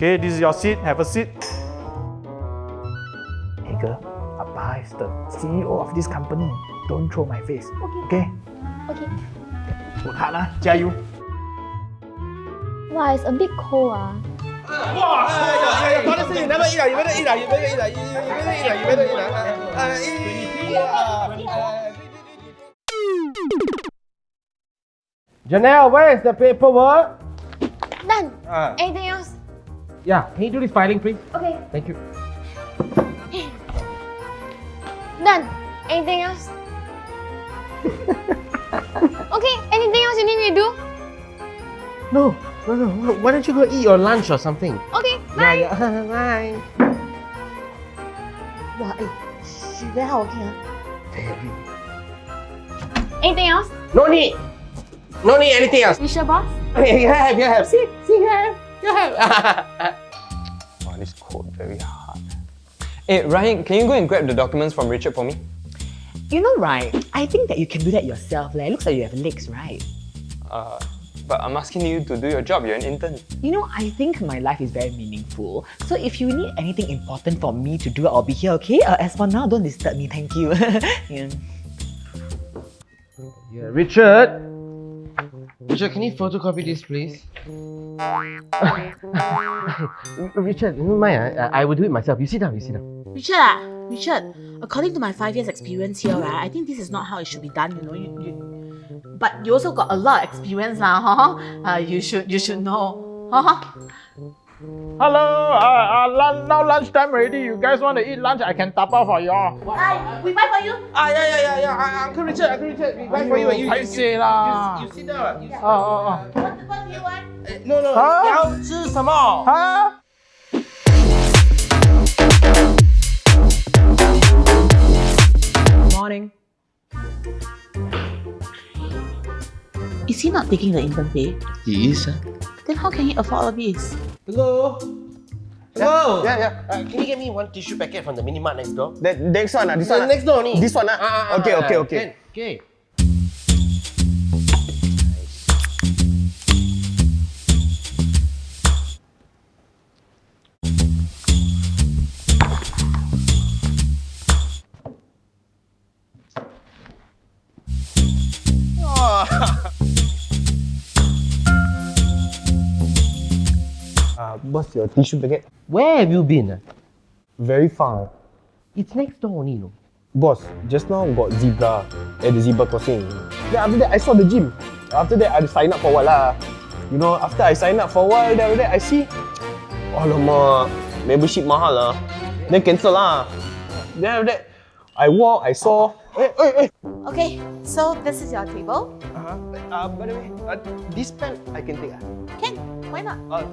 Okay, this is your seat. Have a seat. Hey girl, Abba is the CEO of this company. Don't throw my face. Okay. Okay. Work hard lah. 加油. Wow, it's a bit cold ah. Wow! Honestly, you never eat lah. You better eat lah. You better eat lah. You you better eat lah. You better eat lah. Uh, uh, eat, eat, eat, uh, Janelle, where is the paperwork? Done. Ah. Anything else? Yeah, can you do this filing, please? Okay. Thank you. Done. Anything else? okay, anything else you need me to do? No, no, no. Why don't you go eat your lunch or something? Okay, bye. Yeah, yeah. Bye. Wow, eh, she very ah. Very. Anything else? No need. No need anything else. You sure, boss? Okay, you have, you have. See, see, you have, you have. Wow, this code very hard. Hey, Ryan, can you go and grab the documents from Richard for me? You know, right? I think that you can do that yourself. Like, it looks like you have legs, right? Uh, but I'm asking you to do your job. You're an intern. You know, I think my life is very meaningful. So if you need anything important for me to do, I'll be here, okay? Uh, as for now, don't disturb me, thank you. yeah. Yeah, Richard. Richard, can you photocopy this, please? Richard, never mind. ah. I, I will do it myself. You sit down, you sit down. Richard, ah, Richard, according to my five years experience here, right, I think this is not how it should be done, you know. You, you, but you also got a lot of experience lah, huh? Uh, you should you should know. Huh? Hello, uh, uh, lun- now lunchtime already. You guys want to eat lunch? I can tap out for y'all. Hi, we buy for you. Ah, yeah, yeah, yeah, yeah. Uh, Uncle Richard, Uncle Richard, we buy for you. You, you, you, paiseh lah. you, you sit down. You, Oh, oh, oh. What, what do you want? uh, no, no. 啊你要吃什么？哈？ Morning. Is he not taking the intern pay? He is, huh? Then how can he afford all of this? Hello. Hello. Yeah, yeah. Uh, can you get me one tissue packet from the mini mart next door? That next one, ah, this Uh, one. ah. next door ni. This one, ah. Ah, okay, okay, okay. Can, okay. Uh, boss, your tissue packet. Where have you been? Very far. It's next door only, no? Boss, just now got zebra at the zebra crossing. Then after that, I saw the gym. After that, I sign up for a while lah. You know, after I sign up for a while, then after that, I see, alamak, membership mahal lah. Then cancel lah. Then after that, I walk, I saw, eh, eh, eh. Okay, so this is your table. Uh, -huh. uh, by the way, uh, this pen I can take ah. Can, why not? Uh,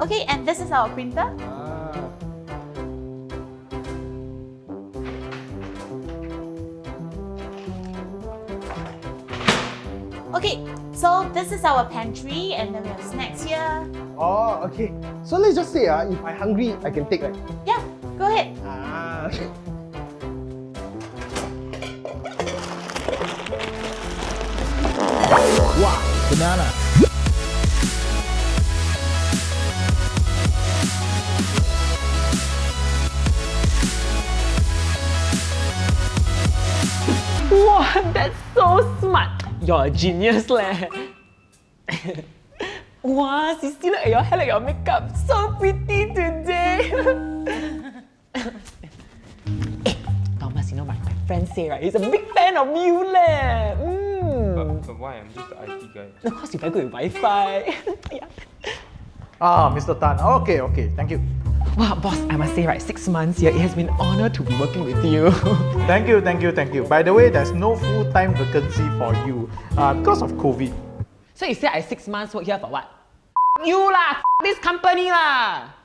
Okay, and this is our printer. Ah. Okay, so this is our pantry and then we have snacks here. oh, okay. So let's just say ah, if I'm hungry, I can take right. Yeah, go ahead. Ah, okay. Wow, Banana. Wow, that's so smart. You're a genius, leh. wow, Sissy, look at your hair, look at your makeup. So pretty today. eh, Thomas, you know, my, my friend say, right, he's a big fan of you, leh. Mm. But why? I'm just the IT guy. Of course, you very good with Wi-Fi. yeah. Ah, Mr. Tan. Okay, okay. Thank you. Wow, boss, I must say, right, six months here, it has been an honor to be working with you. Thank you, thank you, thank you. By the way, there's no full-time vacancy for you uh, because of COVID. so you say I six months work here for what? you lah, this company lah.